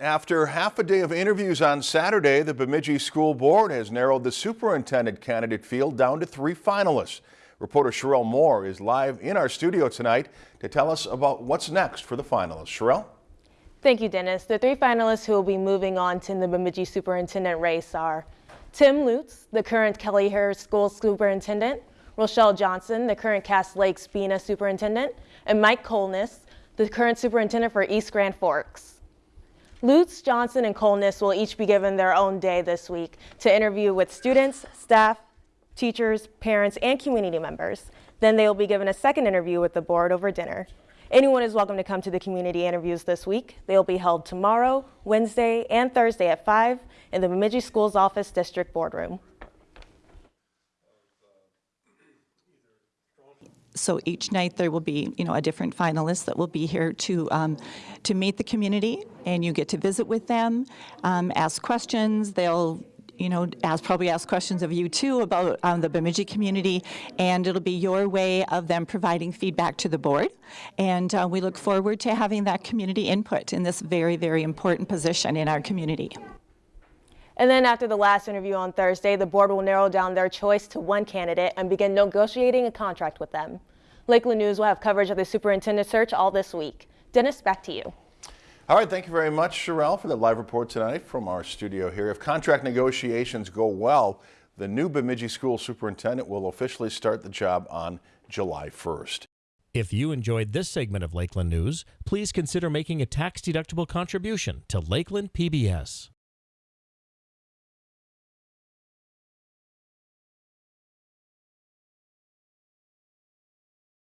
After half a day of interviews on Saturday, the Bemidji School Board has narrowed the superintendent candidate field down to three finalists. Reporter Sherelle Moore is live in our studio tonight to tell us about what's next for the finalists. Sherelle? Thank you, Dennis. The three finalists who will be moving on to the Bemidji superintendent race are Tim Lutz, the current Kelliher School Superintendent, Rochelle Johnson, the current Cass Lakes Bena Superintendent, and Mike Kolness, the current Superintendent for East Grand Forks. Lutz, Johnson, and Kolness will each be given their own day this week to interview with students, staff, teachers, parents, and community members. Then they will be given a second interview with the board over dinner. Anyone is welcome to come to the community interviews this week. They will be held tomorrow, Wednesday, and Thursday at 5 in the Bemidji Schools Office District Boardroom. So each night there will be, you know, a different finalist that will be here to um, to meet the community, and you get to visit with them, um, ask questions. They'll you know, ask, probably ask questions of you too about um, the Bemidji community, and it'll be your way of them providing feedback to the board. And uh, we look forward to having that community input in this very, very important position in our community. And then after the last interview on Thursday, the board will narrow down their choice to one candidate and begin negotiating a contract with them. Lakeland News will have coverage of the superintendent search all this week. Dennis, back to you. All right, thank you very much, Sherelle, for that live report tonight from our studio here. If contract negotiations go well, the new Bemidji School Superintendent will officially start the job on July 1st. If you enjoyed this segment of Lakeland News, please consider making a tax-deductible contribution to Lakeland PBS.